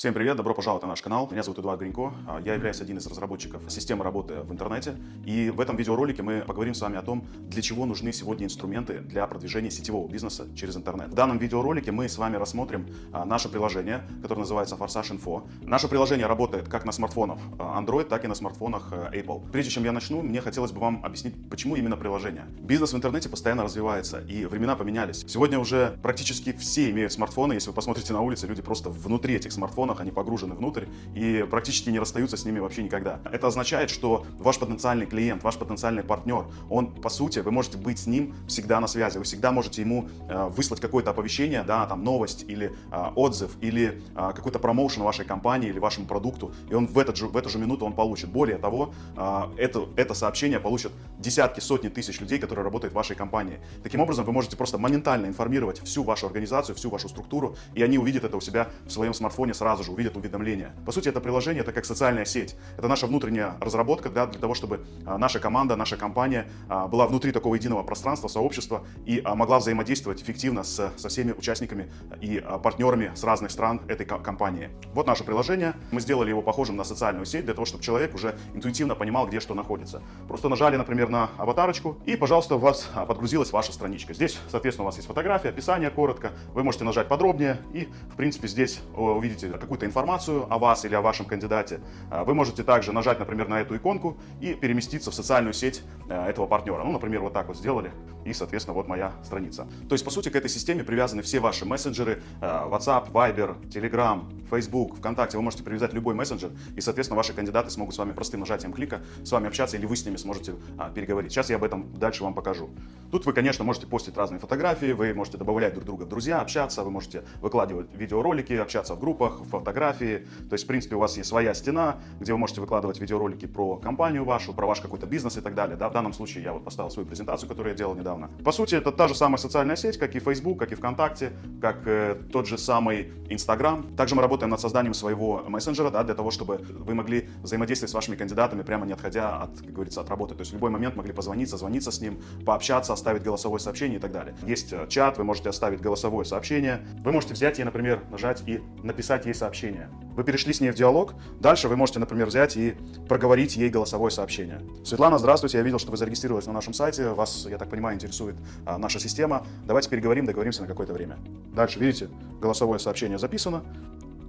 Всем привет, добро пожаловать на наш канал. Меня зовут Эдуард Гринько. А, Я являюсь один из разработчиков системы работы в интернете. И в этом видеоролике мы поговорим с вами о том, для чего нужны сегодня инструменты для продвижения сетевого бизнеса через интернет. В данном видеоролике мы с вами рассмотрим а, наше приложение, которое называется Forsage Info. Наше приложение работает как на смартфонах а, Android, так и на смартфонах Apple. Прежде чем я начну, мне хотелось бы вам объяснить, почему именно приложение. Бизнес в интернете постоянно развивается, и времена поменялись. Сегодня уже практически все имеют смартфоны. Если вы посмотрите на улице, люди просто внутри этих смартфонов они погружены внутрь и практически не расстаются с ними вообще никогда. Это означает, что ваш потенциальный клиент, ваш потенциальный партнер, он, по сути, вы можете быть с ним всегда на связи, вы всегда можете ему э, выслать какое-то оповещение, да, там, новость или э, отзыв, или э, какой-то промоушен вашей компании или вашему продукту, и он в, этот же, в эту же минуту он получит. Более того, э, это, это сообщение получат десятки, сотни тысяч людей, которые работают в вашей компании. Таким образом, вы можете просто моментально информировать всю вашу организацию, всю вашу структуру, и они увидят это у себя в своем смартфоне сразу же, увидят уведомления. По сути, это приложение, это как социальная сеть. Это наша внутренняя разработка да, для того, чтобы а, наша команда, наша компания а, была внутри такого единого пространства, сообщества и а, могла взаимодействовать эффективно с, со всеми участниками и партнерами с разных стран этой компании. Вот наше приложение. Мы сделали его похожим на социальную сеть для того, чтобы человек уже интуитивно понимал, где что находится. Просто нажали, например, на аватарочку и, пожалуйста, у вас подгрузилась ваша страничка. Здесь, соответственно, у вас есть фотография, описание коротко. Вы можете нажать подробнее и, в принципе, здесь увидите какую-то информацию о вас или о вашем кандидате, а, вы можете также нажать, например, на эту иконку и переместиться в социальную сеть а, этого партнера. Ну, например, вот так вот сделали, и, соответственно, вот моя страница. То есть, по сути, к этой системе привязаны все ваши мессенджеры, а, WhatsApp, Viber, Telegram, Facebook, ВКонтакте. Вы можете привязать любой мессенджер, и, соответственно, ваши кандидаты смогут с вами простым нажатием клика с вами общаться, или вы с ними сможете переговорить. Сейчас я об этом дальше вам покажу. Тут вы, конечно, можете постить разные фотографии, вы можете добавлять друг друга в друзья, общаться, вы можете выкладывать видеоролики, общаться в группах, фотографии, фотографии. То есть, в принципе, у вас есть своя стена, где вы можете выкладывать видеоролики про компанию вашу, про ваш какой-то бизнес и так далее. Да? В данном случае я вот поставил свою презентацию, которую я делал недавно. По сути, это та же самая социальная сеть, как и Facebook, как и ВКонтакте, как э, тот же самый Instagram. Также мы работаем над созданием своего мессенджера, да, для того, чтобы вы могли взаимодействовать с вашими кандидатами, прямо не отходя от, как говорится, от работы. То есть в любой момент могли позвонить, созвониться с ним, пообщаться, оставить голосовое сообщение и так далее. Есть э, чат, вы можете оставить голосовое сообщение. Вы можете взять и, например, нажать и написать ей сообщение. Вы перешли с ней в диалог. Дальше вы можете, например, взять и проговорить ей голосовое сообщение. Светлана, здравствуйте. Я видел, что вы зарегистрировались на нашем сайте. Вас, я так понимаю, интересует а, наша система. Давайте переговорим, договоримся на какое-то время. Дальше, видите, голосовое сообщение записано.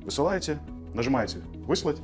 Высылаете, нажимаете «Выслать».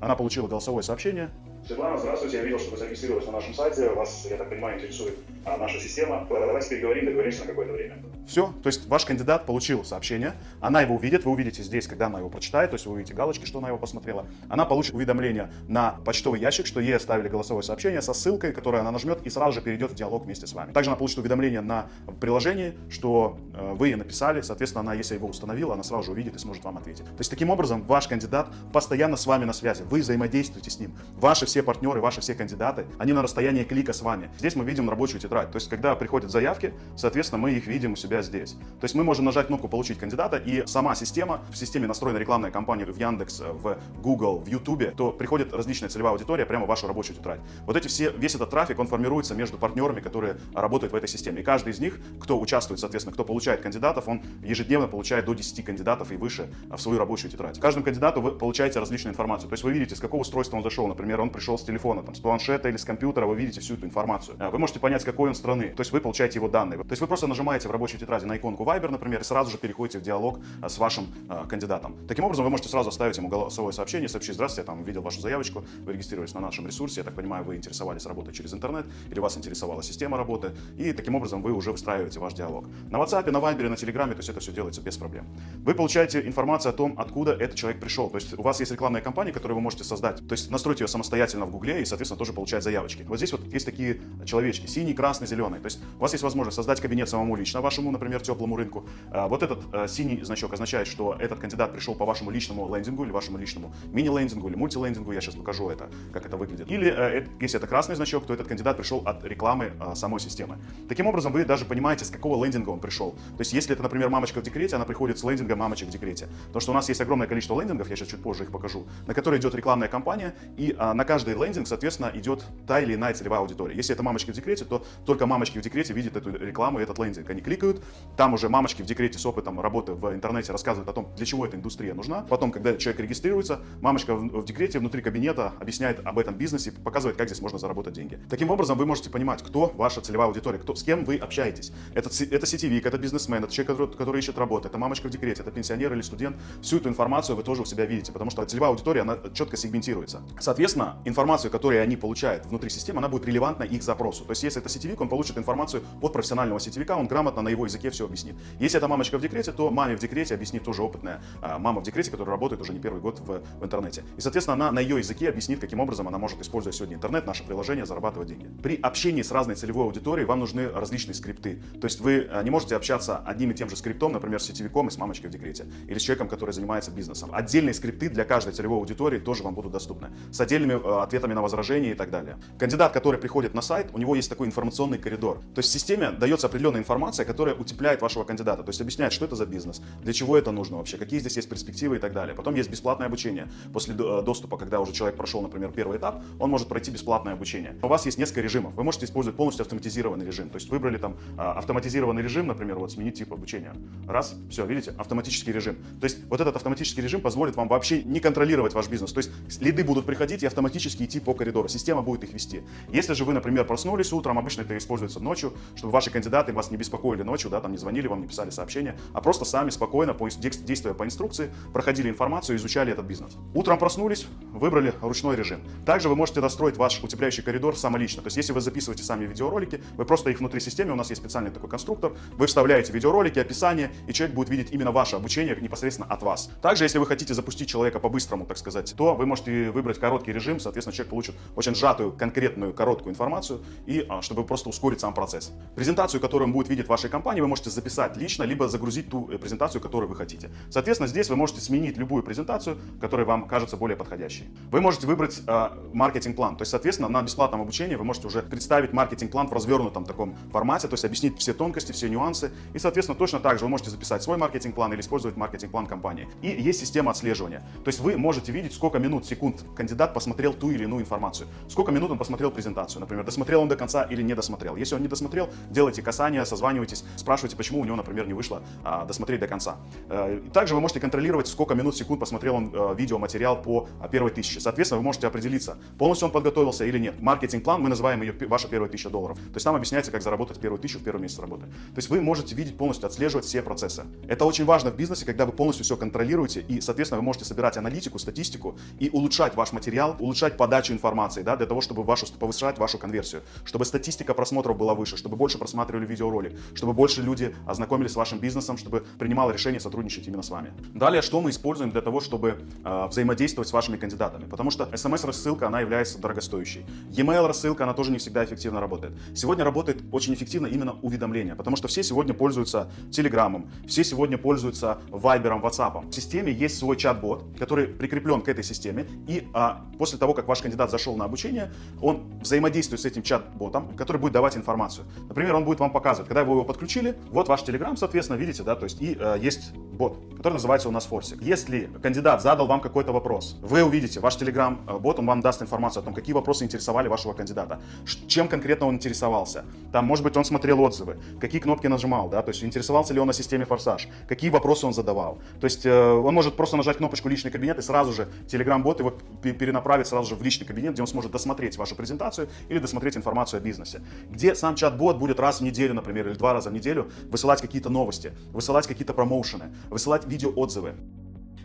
Она получила голосовое сообщение. Светлана, здравствуйте. Я видел, что вы зарегистрировались на нашем сайте. Вас, я так понимаю, интересует а, наша система. Давайте переговорим, договоримся на какое-то время. Все, то есть ваш кандидат получил сообщение, она его увидит, вы увидите здесь, когда она его прочитает, то есть вы увидите галочки, что она его посмотрела. Она получит уведомление на почтовый ящик, что ей оставили голосовое сообщение со ссылкой, которую она нажмет и сразу же перейдет в диалог вместе с вами. Также она получит уведомление на приложении, что э, вы ей написали, соответственно, она, если его установила, она сразу же увидит и сможет вам ответить. То есть таким образом ваш кандидат постоянно с вами на связи, вы взаимодействуете с ним. Ваши все партнеры, ваши все кандидаты, они на расстоянии клика с вами. Здесь мы видим рабочую тетрадь, то есть когда приходят заявки, соответственно, мы их видим у себя здесь. То есть мы можем нажать кнопку «Получить кандидата», и сама система, в системе настроена рекламная кампания в Яндекс, в Google, в YouTube, то приходит различная целевая аудитория прямо в вашу рабочую тетрадь. Вот эти все, весь этот трафик, он формируется между партнерами, которые работают в этой системе. И каждый из них, кто участвует, соответственно, кто получает кандидатов, он ежедневно получает до 10 кандидатов и выше в свою рабочую тетрадь. Каждому кандидату вы получаете различную информацию. То есть вы видите, с какого устройства он зашел. Например, он пришел с телефона, там, с планшета или с компьютера, вы видите всю эту информацию. Вы можете понять, с какой он страны. То есть вы получаете его данные. То есть вы просто нажимаете в рабочей тетради на иконку Viber, например, и сразу же переходите в диалог а, с вашим э, кандидатом. Таким образом, вы можете сразу оставить ему голосовое сообщение, сообщить, здравствуйте, я там видел вашу заявочку, вы регистрировались на нашем ресурсе, я так понимаю, вы интересовались работой через интернет, или вас интересовала система работы, и таким образом вы уже выстраиваете ваш диалог. На WhatsApp, на Viber, на Telegram, то есть это все делается без проблем. Вы получаете информацию о том, откуда этот человек пришел. То есть у вас есть рекламная кампания, которую вы можете создать, то есть настроить ее самостоятельно в Гугле и, соответственно, тоже получать заявочки. Вот здесь вот есть такие человечки, синий, красный, зеленый. То есть у вас есть возможность создать кабинет самому лично вашему, например, теплому рынку. А, вот этот э, синий значок означает, что этот кандидат пришел по вашему личному лендингу или вашему личному мини-лендингу или мультилендингу. Я сейчас покажу это, как это выглядит. Или э, если это красный значок, то этот кандидат пришел от рекламы э, самой системы. Таким образом, вы даже понимаете, с какого лендинга он пришел. То есть, если это, например, мамочка в декрете, она приходит с лендинга мамочек в декрете. То, что у нас есть огромное количество лендингов, я сейчас чуть позже их покажу, на которые идет рекламная кампания, и на каждый лендинг, соответственно, идет та или иная целевая аудитория. Если это мамочки в декрете, то только мамочки в декрете видят эту рекламу и этот лендинг. Они кликают, там уже мамочки в декрете с опытом работы в интернете рассказывают о том, для чего эта индустрия нужна. Потом, когда человек регистрируется, мамочка в, в декрете внутри кабинета объясняет об этом бизнесе, показывает, как здесь можно заработать деньги. Таким образом, вы можете понимать, кто ваша целевая аудитория, кто, с кем вы общаетесь. Это, это сетевик, это бизнесмен, это человек, который, который ищет работу, это мамочка в декрете, это пенсионер или студент. Всю эту информацию вы тоже у себя видите, потому что целевая аудитория, она четко сегментируется. Соответственно, информацию, которую они получают внутри системы, она будет релевантна их запросу. То есть, если это сетевик, он получит информацию от профессионального сетевика, он грамотно на его языке все объяснит. Если это мамочка в декрете, то маме в декрете объяснит тоже опытная а, мама в декрете, которая работает уже не первый год в, в интернете. И, соответственно, она на ее языке объяснит, каким образом она может, используя сегодня интернет, наше приложение, зарабатывать деньги. При общении с разной целевой аудиторией вам нужны различные скрипты. То есть вы а, не можете общаться одним и тем же скриптом, например, с сетевиком и с мамочкой в декрете, или с человеком, который занимается бизнесом. Отдельные скрипты для каждой целевой аудитории тоже вам будут доступны, с отдельными э, ответами на возражения и так далее. Кандидат, который приходит на сайт, у него есть такой информационный коридор. То есть в системе дается определенная информация, которая утепляет вашего кандидата, то есть объясняет, что это за бизнес, для чего это нужно вообще, какие здесь есть перспективы и так далее. Потом есть бесплатное обучение. После э, доступа, когда уже человек прошел, например, первый этап, он может пройти бесплатное обучение. У вас есть несколько режимов. Вы можете использовать полностью автоматизированный режим. То есть выбрали там а, автоматизированный режим, например, вот сменить тип обучения. Раз, все, видите, автоматический режим. То есть вот этот автоматический режим позволит вам вообще не контролировать ваш бизнес. То есть лиды будут приходить и автоматически идти по коридору. Система будет их вести. Если же вы, например, проснулись утром, обычно это используется ночью, чтобы ваши кандидаты вас не беспокоили ночью, да, там не звонили вам, не писали сообщения, а просто сами спокойно, действуя по инструкции, проходили информацию, изучали этот бизнес. Утром проснулись, выбрали ручной режим. Также вы можете настроить ваш утепляющий коридор самолично. То есть если вы записываете сами видеоролики, вы просто их внутри системы, у нас есть специальный такой конструктор, вы вставляете видеоролики, описание, и человек будет видеть именно ваше обучение непосредственно от вас. Также, если вы хотите запустить человека по-быстрому, так сказать, то вы можете выбрать короткий режим, соответственно, человек получит очень сжатую, конкретную, короткую информацию, и а, чтобы просто ускорить сам процесс. Презентацию, которую он будет видеть в вашей компании, вы можете записать лично, либо загрузить ту э, презентацию, которую вы хотите. Соответственно, здесь вы можете сменить любую презентацию, которая вам кажется более подходящей. Вы можете выбрать э, маркетинг-план, то есть, соответственно, на бесплатном обучении вы можете уже представить маркетинг-план в развернутом таком формате, то есть объяснить все тонкости, все нюансы, и, соответственно, точно так же вы можете записать свой маркетинг-план или использовать маркетинг-план компании. И есть система отслеживания, то есть вы можете видеть, сколько минут, секунд кандидат посмотрел ту или иную информацию, сколько минут он посмотрел презентацию, например, досмотрел он до конца или не досмотрел. Если он не досмотрел, делайте касание, созванивайтесь, спрашивайте, почему у него, например, не вышло а, досмотреть до конца. Э, также вы можете контролировать, сколько минут, секунд посмотрел он э, видеоматериал по а, первой тысяче. Соответственно, вы можете определиться, полностью он подготовился или нет. Маркетинг-план, мы называем ее ваша первая тысяча долларов. То есть там объясняется, как заработать первую тысячу в первый месяц работы. То есть вы можете видеть полностью, отслеживать все процессы. Это очень важно в бизнесе, когда вы полностью все контролируете и, соответственно, вы можете собирать аналитику, статистику и улучшать ваш материал, улучшать подачу информации, да, для того, чтобы вашу, повышать вашу конверсию, чтобы статистика просмотров была выше, чтобы больше просматривали видеоролик, чтобы больше люди ознакомились с вашим бизнесом, чтобы принимало решение сотрудничать именно с вами. Далее, что мы используем для того, чтобы э, взаимодействовать с вашими кандидатами? Потому что смс-рассылка, она является дорогостоящей. E-mail рассылка, она тоже не всегда эффективно работает. Сегодня работает очень эффективно именно уведомления, потому что все сегодня пользуются Телеграмом, все сегодня пользуются Вайбером, Ватсапом. В системе есть свой чат-бот, который прикреплен к этой системе, и а, после того, как ваш кандидат зашел на обучение, он взаимодействует с этим чат-ботом, который будет давать информацию. Например, он будет вам показывать, когда вы его подключили, вот ваш Telegram, соответственно, видите, да, то есть и э, есть бот, который называется у нас Форсик. Если кандидат задал вам какой-то вопрос, вы увидите, ваш Telegram-бот, он вам даст информацию о том, какие вопросы интересовали вашего кандидата, чем конкретно он интересовался. Там, может быть, он смотрел отзывы, какие кнопки нажимал, да, то есть интересовался ли он на системе Форсаж, какие вопросы он задавал. То есть э, он может просто нажать кнопочку «Личный кабинет» и сразу же Telegram-бот его перенаправит сразу же в личный кабинет, где он сможет досмотреть вашу презентацию или досмотреть информацию о бизнесе. Где сам чат-бот будет раз в неделю, например, или два раза в неделю высылать какие-то новости, высылать какие-то промоушены, высылать видеоотзывы.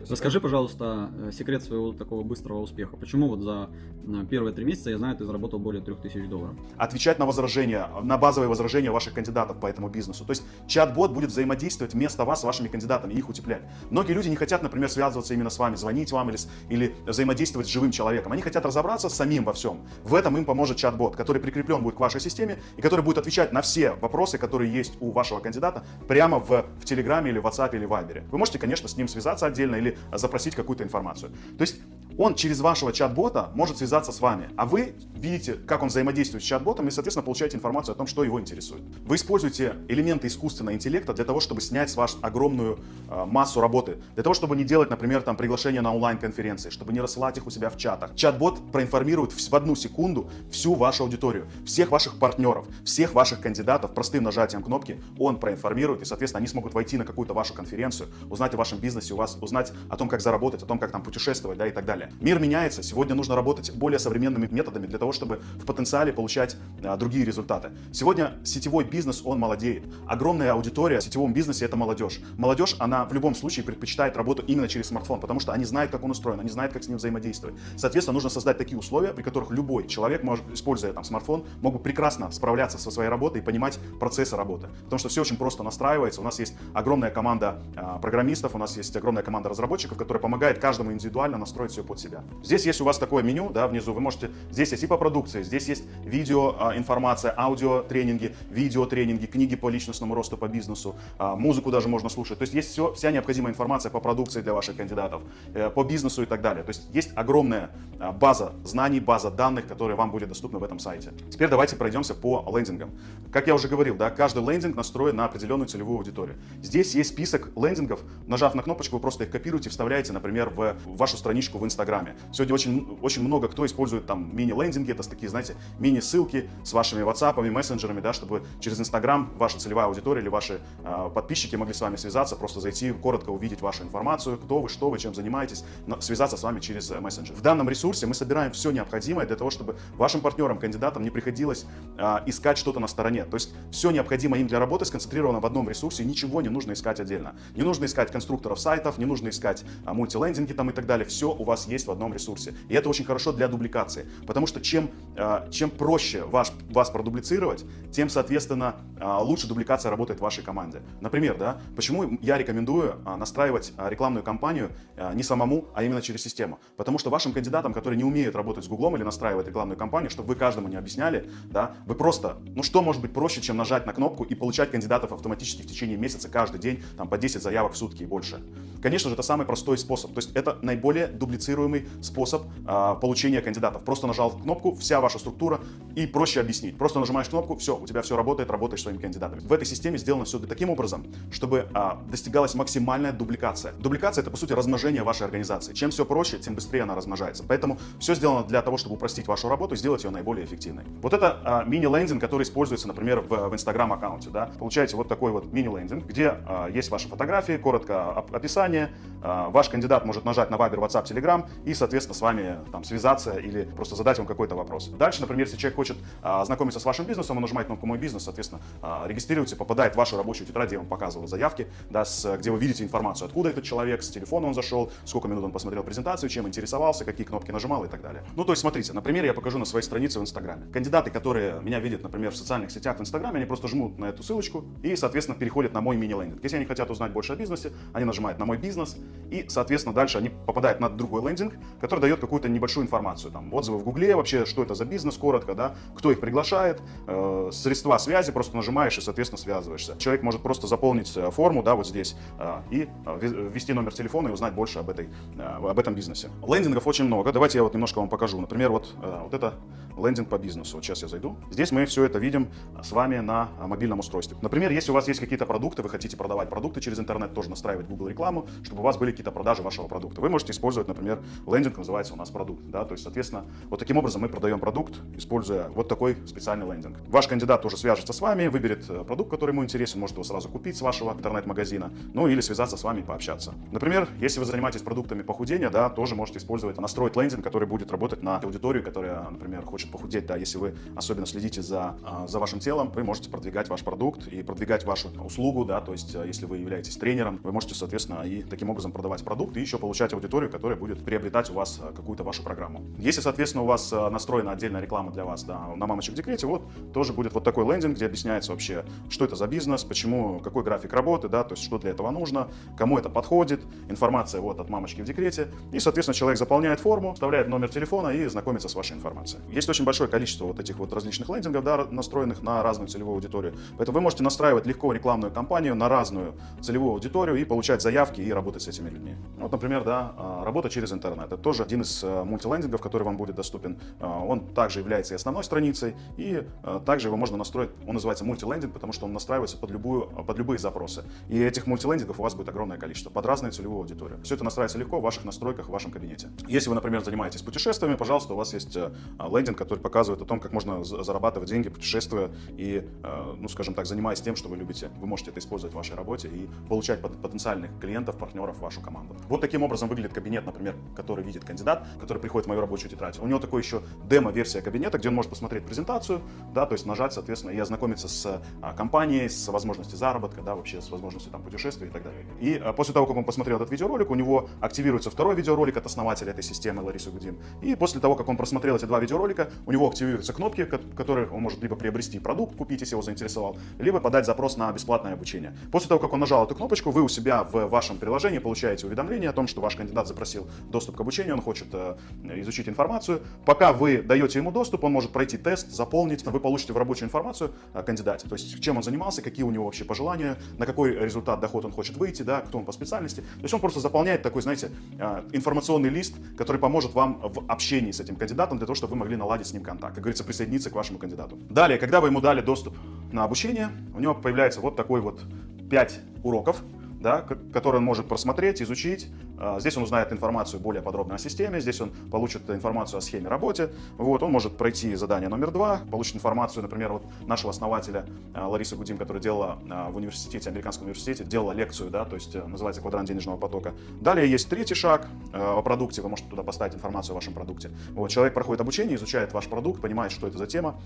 Расскажи, пожалуйста, э, секрет своего такого быстрого успеха. Почему вот за э, первые три месяца, я знаю, ты заработал более 3000 долларов? Отвечать на возражения, на базовые возражения ваших кандидатов по этому бизнесу. То есть чат-бот будет взаимодействовать вместо вас с вашими кандидатами, их утеплять. Многие люди не хотят, например, связываться именно с вами, звонить вам или, или взаимодействовать с живым человеком. Они хотят разобраться самим во всем. В этом им поможет чат-бот, который прикреплен будет к вашей системе и который будет отвечать на все вопросы, которые есть у вашего кандидата прямо в, в Телеграме или в WhatsApp или Viber. Вы можете, конечно, с ним связаться отдельно или запросить какую-то информацию. То есть Он через вашего чат-бота может связаться с вами, а вы видите, как он взаимодействует с чат-ботом и, соответственно, получаете информацию о том, что его интересует. Вы используете элементы искусственного интеллекта для того, чтобы снять с вас огромную э, массу работы, для того, чтобы не делать, например, там приглашения на онлайн-конференции, чтобы не рассылать их у себя в чатах. Чат-бот проинформирует в одну секунду всю вашу аудиторию, всех ваших партнеров, всех ваших кандидатов простым нажатием кнопки он проинформирует, и, соответственно, они смогут войти на какую-то вашу конференцию, узнать о вашем бизнесе, у вас узнать о том, как заработать, о том, как там путешествовать, да, и так далее. Мир меняется, сегодня нужно работать более современными методами для того, чтобы в потенциале получать а, другие результаты. Сегодня сетевой бизнес, он молодеет. Огромная аудитория в сетевом бизнесе – это молодежь. Молодежь, она в любом случае предпочитает работу именно через смартфон, потому что они знают, как он устроен, они знают, как с ним взаимодействовать. Соответственно, нужно создать такие условия, при которых любой человек, может, используя там смартфон, мог бы прекрасно справляться со своей работой и понимать процессы работы. Потому что все очень просто настраивается. У нас есть огромная команда э, программистов, у нас есть огромная команда разработчиков, которая помогает каждому индивидуально настроить все под себя. Здесь есть у вас такое меню, да, внизу. Вы можете, здесь есть и по продукции, здесь есть видео э, информация, аудио тренинги, видео тренинги, книги по личностному росту по бизнесу, э, музыку даже можно слушать. То есть есть все, вся необходимая информация по продукции для ваших кандидатов, э, по бизнесу и так далее. То есть есть огромная э, база знаний, база данных, которые вам будет доступны в этом сайте. Теперь давайте пройдемся по лендингам. Как я уже говорил, да, каждый лендинг настроен на определенную целевую аудиторию. Здесь есть список лендингов. Нажав на кнопочку, вы просто их копируете, вставляете, например, в вашу страничку в Инстаграме. Сегодня очень, очень много кто использует там мини-лендинги, это такие, знаете, мини-ссылки с вашими WhatsApp, мессенджерами, да, чтобы через Инстаграм ваша целевая аудитория или ваши э, подписчики могли с вами связаться, просто зайти, коротко увидеть вашу информацию, кто вы, что вы, чем занимаетесь, связаться с вами через э, мессенджер. В данном ресурсе мы собираем все необходимое для того, чтобы вашим партнерам, кандидатам не приходилось э, искать что-то на стороне. То есть все необходимое им для работы сконцентрировано в одном ресурсе, ничего не нужно искать отдельно. Не нужно искать конструкторов сайтов, не нужно искать а, мультилендинги там и так далее. Все у вас есть в одном ресурсе. И это очень хорошо для дубликации, потому что чем, а, чем проще ваш, вас продублицировать, тем, соответственно, а, лучше дубликация работает в вашей команде. Например, да, почему я рекомендую а, настраивать рекламную кампанию не самому, а именно через систему. Потому что вашим кандидатам, которые не умеют работать с Гуглом или настраивать рекламную кампанию, чтобы вы каждому не объясняли, да, вы просто, ну что может быть проще, чем нажать на кнопку и получать кандидатов автоматически в течение месяца каждый день, там по 10 заявок в сутки и больше. Конечно же, это самый простой способ, то есть это наиболее дублицируемый способ а, получения кандидатов. Просто нажал кнопку, вся ваша структура и проще объяснить. Просто нажимаешь кнопку, все, у тебя все работает, работаешь своими кандидатами. В этой системе сделано все таким образом, чтобы а, достигалась максимальная дубликация. Дубликация это по сути размножение вашей организации. Чем все проще, тем быстрее она размножается. Поэтому все сделано для того, чтобы упростить вашу работу и сделать ее наиболее эффективной. Вот это а, мини-лендинг, который используется, например, в, в Instagram аккаунте. Да? Получаете вот такой вот мини-лендинг, где а, есть ваши фотографии, коротко описание. А, ваш кандидат может нажать на Viber, WhatsApp, Telegram и, соответственно, с вами там связаться или просто задать вам какой-то вопрос. Дальше, например, если человек хочет а, ознакомиться с вашим бизнесом, он нажимает кнопку «Мой бизнес», соответственно, а, регистрируется, попадает в вашу рабочую тетрадь, я вам показывал заявки, да, с, где вы видите информацию, откуда этот человек, с телефона он зашел, сколько минут он посмотрел презентацию, чем интересовался, какие кнопки нажимал и так далее. Ну, то есть, смотрите, например, я покажу на своей странице в Инстаграме. Кандидаты, которые меня видят, например, в социальных сетях в Инстаграме, они просто жмут на эту ссылочку и, соответственно, переходят на мой мини-лендинг. Если они хотят узнать больше о бизнесе, они нажимают на мой бизнес и, соответственно, дальше они попадают на другой лендинг, который дает какую-то небольшую информацию. Там отзывы в Гугле, вообще, что это за бизнес, коротко, да, кто их приглашает, э, средства связи, просто нажимаешь и, соответственно, связываешься. Человек может просто заполнить э, форму, да, вот здесь, э, и э, ввести номер телефона и узнать больше об, этой, э, об этом бизнесе. Лендингов очень много. Давайте я вот немножко вам покажу. Например, вот, э, вот это лендинг по бизнесу. Вот сейчас я зайду. Здесь мы все это видим с вами на мобильном устройстве. Например, если у вас есть какие-то продукты, вы хотите продавать продукты через интернет, тоже настраивать Google рекламу, чтобы у вас были какие-то продажи вашего продукта. Вы можете использовать, например, лендинг называется у нас продукт. Да? То есть, соответственно, вот таким образом мы продаем продукт, используя вот такой специальный лендинг. Ваш кандидат тоже свяжется с вами, выберет э, продукт, который ему интересен, может его сразу купить с вашего интернет-магазина, ну или связаться с вами и пообщаться. Например, если вы занимаетесь продуктами похудения, да, тоже можете использовать, настроить лендинг, который будет работать на аудиторию, которая, например, хочет похудеть. Да, если вы особенно следите за, а, за вашим телом, вы можете продвигать ваш продукт и продвигать вашу услугу, да, то есть э, если вы являетесь тренером, вы можете, соответственно, и таким образом продавать продукт и еще получать аудиторию, которая будет приобретать у вас э, какую-то вашу программу. Если, соответственно, у вас э, настроена отдельная реклама для вас, да, на мамочек в декрете, вот тоже будет вот такой лендинг, где объясняется вообще, что это за бизнес, почему, какой график работы, да, то есть что для этого нужно, кому это подходит, информация вот от мамочки в декрете, и, соответственно, человек заполняет форму, вставляет номер телефона и знакомится с вашей информацией. Есть очень большое количество вот этих вот различных лендингов, да, настроенных на разную целевую аудиторию, поэтому вы можете настраивать легко рекламную кампанию на разную целевую аудиторию и получать заявки и работать с этими людьми. Вот, например, да, а, работа через интернет интернет. Это тоже один из э, мультилендингов, который вам будет доступен. Он также является и основной страницей, и также его можно настроить, он называется мультилендинг, потому что он настраивается под, любую, под любые запросы. И этих мультилендингов у вас будет огромное количество, под разную целевую аудиторию. Все это настраивается легко в ваших настройках, в вашем кабинете. Если вы, например, занимаетесь путешествиями, пожалуйста, у вас есть лендинг, который показывает о том, как можно зарабатывать деньги, путешествуя и, ну, скажем так, занимаясь тем, что вы любите. Вы можете это использовать в вашей работе и получать потенциальных клиентов, партнеров в вашу команду. Вот таким образом выглядит кабинет, например, который видит кандидат, который приходит в мою рабочую тетрадь. У него такой еще демо-версия кабинета, где он может посмотреть презентацию, да, то есть нажать, соответственно, и ознакомиться с а, компанией, с возможностью заработка, да, вообще с возможностью там путешествий и так далее. И а, после того, как он посмотрел этот видеоролик, у него активируется второй видеоролик от основателя этой системы Ларисы Гудин. И после того, как он просмотрел эти два видеоролика, у него активируются кнопки, которые он может либо приобрести продукт, купить, если его заинтересовал, либо подать запрос на бесплатное обучение. После того, как он нажал эту кнопочку, вы у себя в вашем приложении получаете уведомление о том, что ваш кандидат запросил доступ к обучению, он хочет э, изучить информацию. Пока вы даете ему доступ, он может пройти тест, заполнить, вы получите в рабочую информацию о кандидате, то есть чем он занимался, какие у него вообще пожелания, на какой результат доход он хочет выйти, да, кто он по специальности. То есть он просто заполняет такой, знаете, э, информационный лист, который поможет вам в общении с этим кандидатом для того, чтобы вы могли наладить с ним контакт, как говорится, присоединиться к вашему кандидату. Далее, когда вы ему дали доступ на обучение, у него появляется вот такой вот 5 уроков, да, который он может просмотреть, изучить. А, здесь он узнает информацию более подробно о системе, здесь он получит информацию о схеме работы. Вот, он может пройти задание номер два, получит информацию, например, вот нашего основателя а, Ларисы Гудим, которая делала а, в университете, американском университете, делала лекцию, да, то есть э, называется квадрант денежного потока. Далее есть третий шаг о продукте, вы можете туда поставить информацию о вашем продукте. Вот, человек проходит обучение, изучает ваш продукт, понимает, что это за тема,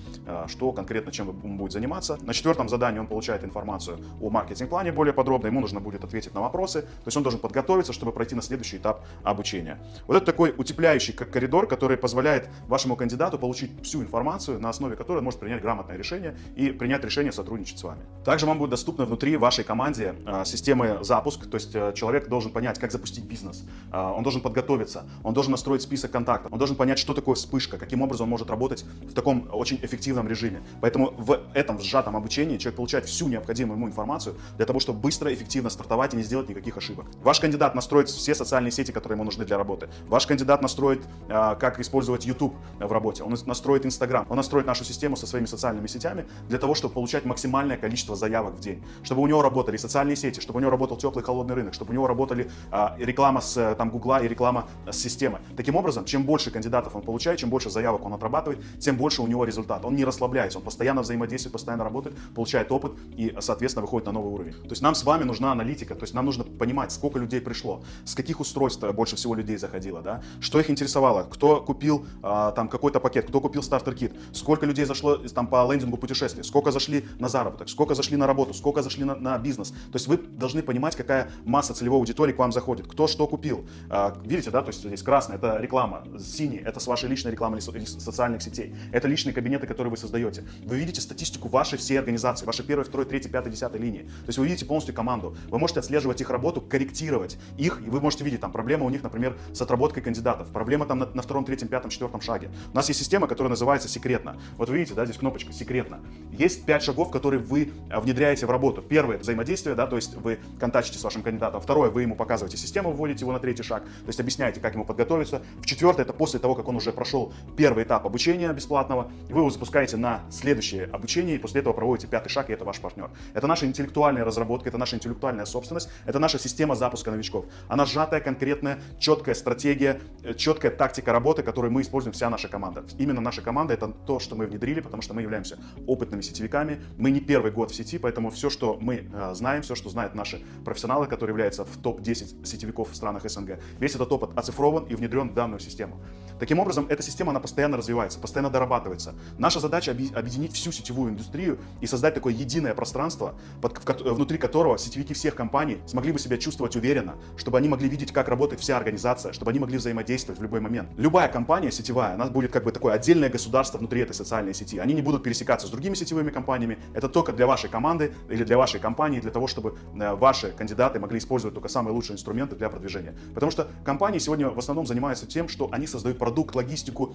что конкретно чем он будет заниматься. На четвертом задании он получает информацию о маркетинг-плане более подробно, ему нужно будет ответить на вопросы, то есть он должен подготовиться, чтобы пройти на следующий этап обучения. Вот это такой утепляющий коридор, который позволяет вашему кандидату получить всю информацию, на основе которой он может принять грамотное решение и принять решение сотрудничать с вами. Также вам будет доступна внутри вашей команде э, системы запуск, то есть э, человек должен понять, как запустить бизнес, э, он должен подготовиться, он должен настроить список контактов, он должен понять, что такое вспышка, каким образом он может работать в таком очень эффективном режиме. Поэтому в этом сжатом обучении человек получает всю необходимую ему информацию для того, чтобы быстро, эффективно стартовать и не сделать никаких ошибок. Ваш кандидат настроит все социальные сети, которые ему нужны для работы. Ваш кандидат настроит, а, как использовать YouTube в работе. Он настроит Instagram. Он настроит нашу систему со своими социальными сетями для того, чтобы получать максимальное количество заявок в день. Чтобы у него работали социальные сети, чтобы у него работал теплый холодный рынок, чтобы у него работали а, реклама с там, Гугла и реклама с системы. Таким образом, чем больше кандидатов он получает, чем больше заявок он отрабатывает, тем больше у него результат. Он не расслабляется, он постоянно взаимодействует, постоянно работает, получает опыт и, соответственно, выходит на новый уровень. То есть нам с вами нужна аналитика, то есть нам нужно понимать, сколько людей пришло, каких устройств больше всего людей заходило, да, что их интересовало, кто купил а, там какой-то пакет, кто купил стартер-кит, сколько людей зашло там по лендингу путешествий, сколько зашли на заработок, сколько зашли на работу, сколько зашли на, на бизнес. То есть вы должны понимать, какая масса целевой аудитории к вам заходит, кто что купил. А, видите, да, то есть здесь красный это реклама, синий это с вашей личной рекламы или социальных сетей, это личные кабинеты, которые вы создаете. Вы видите статистику вашей всей организации, вашей первой, второй, третьей, пятой, десятой линии. То есть вы видите полностью команду. Вы можете отслеживать их работу, корректировать их, и вы можете видеть, там, проблема у них, например, с отработкой кандидатов, проблема там на, на втором, третьем, пятом, четвертом шаге. У нас есть система, которая называется секретно. Вот вы видите, да, здесь кнопочка секретно. Есть пять шагов, которые вы а, внедряете в работу. Первое – взаимодействие, да, то есть вы контактите с вашим кандидатом. Второе – вы ему показываете систему, вводите его на третий шаг, то есть объясняете, как ему подготовиться. В четвертое – это после того, как он уже прошел первый этап обучения бесплатного, вы его запускаете на следующее обучение, и после этого проводите пятый шаг, и это ваш партнер. Это наша интеллектуальная разработка, это наша интеллектуальная собственность, это наша система запуска новичков. Она сжатая, конкретная, четкая стратегия, э, четкая тактика работы, которую мы используем вся наша команда. Именно наша команда это то, что мы внедрили, потому что мы являемся опытными сетевиками. Мы не первый год в сети, поэтому все, что мы э, знаем, все, что знают наши профессионалы, которые являются в топ-10 сетевиков в странах СНГ, весь этот опыт оцифрован и внедрен в данную систему. Таким образом, эта система, она постоянно развивается, постоянно дорабатывается. Наша задача объединить всю сетевую индустрию и создать такое единое пространство, внутри которого сетевики всех компаний смогли бы себя чувствовать уверенно, чтобы они могли видеть, как работает вся организация, чтобы они могли взаимодействовать в любой момент. Любая компания сетевая, она будет как бы такое отдельное государство внутри этой социальной сети. Они не будут пересекаться с другими сетевыми компаниями. Это только для вашей команды или для вашей компании, для того, чтобы э, ваши кандидаты могли использовать только самые лучшие инструменты для продвижения. Потому что компании сегодня в основном занимаются тем, что они создают продукт, логистику,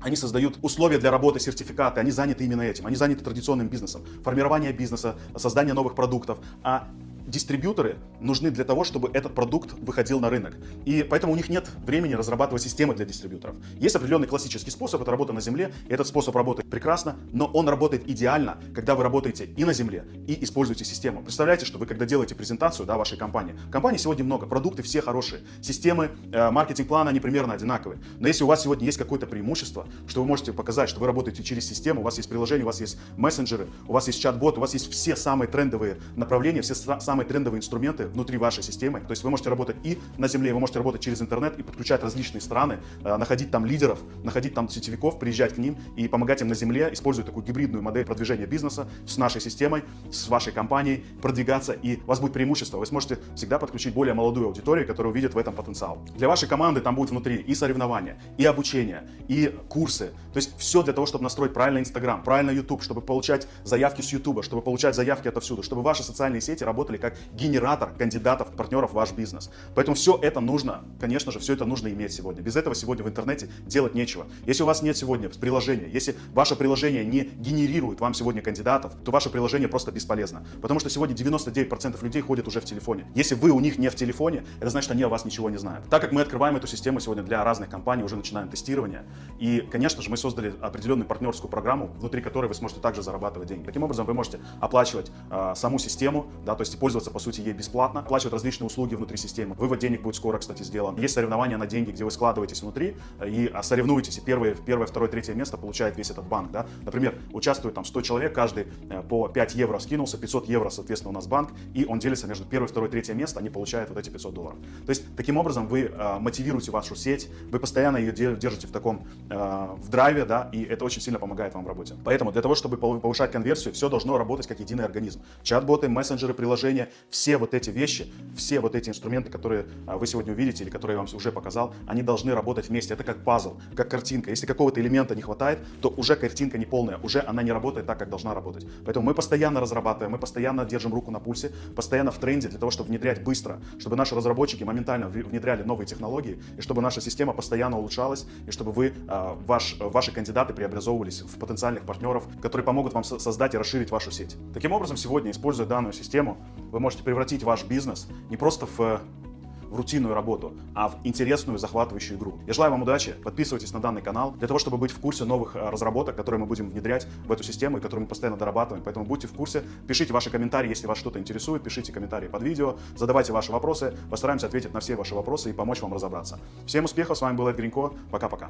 они создают условия для работы, сертификаты, они заняты именно этим, они заняты традиционным бизнесом, формирование бизнеса, создание новых продуктов. А дистрибьюторы нужны для того, чтобы этот продукт выходил на рынок. И поэтому у них нет времени разрабатывать системы для дистрибьюторов. Есть определенный классический способ, это работа на земле. Этот способ работает прекрасно, но он работает идеально, когда вы работаете и на земле, и используете систему. Представляете, что вы когда делаете презентацию да, вашей компании, компаний сегодня много, продукты все хорошие, системы, э, маркетинг-планы, они примерно одинаковые. Но если у вас сегодня есть какое-то преимущество, что вы можете показать, что вы работаете через систему, у вас есть приложение, у вас есть мессенджеры, у вас есть чат-бот, у вас есть все самые трендовые направления, все самые трендовые инструменты внутри вашей системы. То есть вы можете работать и на земле, вы можете работать через интернет и подключать различные страны, э, находить там лидеров, находить там сетевиков, приезжать к ним и помогать им на земле, используя такую гибридную модель продвижения бизнеса с нашей системой, с вашей компанией, продвигаться, и у вас будет преимущество. Вы сможете всегда подключить более молодую аудиторию, которая увидит в этом потенциал. Для вашей команды там будет внутри и соревнования, и обучение, и курсы. То есть все для того, чтобы настроить правильно Инстаграм, правильно YouTube, чтобы получать заявки с YouTube, чтобы получать заявки отовсюду, чтобы ваши социальные сети работали как генератор кандидатов, партнеров в ваш бизнес. Поэтому все это нужно, конечно же, все это нужно иметь сегодня. Без этого сегодня в интернете делать нечего. Если у вас нет сегодня приложения, если ваше приложение не генерирует вам сегодня кандидатов, то ваше приложение просто бесполезно. Потому что сегодня 99% людей ходят уже в телефоне. Если вы у них не в телефоне, это значит, они о вас ничего не знают. Так как мы открываем эту систему сегодня для разных компаний, уже начинаем тестирование. И, конечно же, мы создали определенную партнерскую программу, внутри которой вы сможете также зарабатывать деньги. Таким образом, вы можете оплачивать э, саму систему, да, то есть пользоваться, по сути, ей бесплатно, оплачивать различные услуги внутри системы. Вывод денег будет скоро, кстати, сделан. Есть соревнования на деньги, где вы складываетесь внутри и а, соревнуетесь, и первое, первое, второе, третье место получает весь этот банк. Да? Например, участвует там 100 человек, каждый э, по 5 евро скинулся, 500 евро, соответственно, у нас банк, и он делится между первое, второе, третье место, они получают вот эти 500 долларов. То есть, таким образом, вы э, мотивируете вашу сеть, вы постоянно ее держите в таком, э, в драйве, да, и это очень сильно помогает вам в работе. Поэтому для того, чтобы повышать конверсию, все должно работать как единый организм. Чат-боты, мессенджеры, приложения, все вот эти вещи, все вот эти инструменты, которые э, вы сегодня увидите или которые я вам уже показал, они должны работать вместе. Это как пазл, как картинка. Если какого-то элемента не хватает, то уже картинка не полная, уже она не работает так, как должна работать. Поэтому мы постоянно разрабатываем, мы постоянно держим руку на пульсе, постоянно в тренде для того, чтобы внедрять быстро, чтобы наши разработчики моментально внедряли новые технологии, и чтобы наша система постоянно улучшалась, и чтобы вы, а, ваш, ваши кандидаты преобразовывались в потенциальных партнеров, которые помогут вам создать и расширить вашу сеть. Таким образом, сегодня, используя данную систему, вы можете превратить ваш бизнес не просто в в рутинную работу, а в интересную, захватывающую игру. Я желаю вам удачи, подписывайтесь на данный канал, для того, чтобы быть в курсе новых э, разработок, которые мы будем внедрять в эту систему и которые мы постоянно дорабатываем. Поэтому будьте в курсе, пишите ваши комментарии, если вас что-то интересует, пишите комментарии под видео, задавайте ваши вопросы, постараемся ответить на все ваши вопросы и помочь вам разобраться. Всем успехов, с вами был Эд Гринько, пока-пока.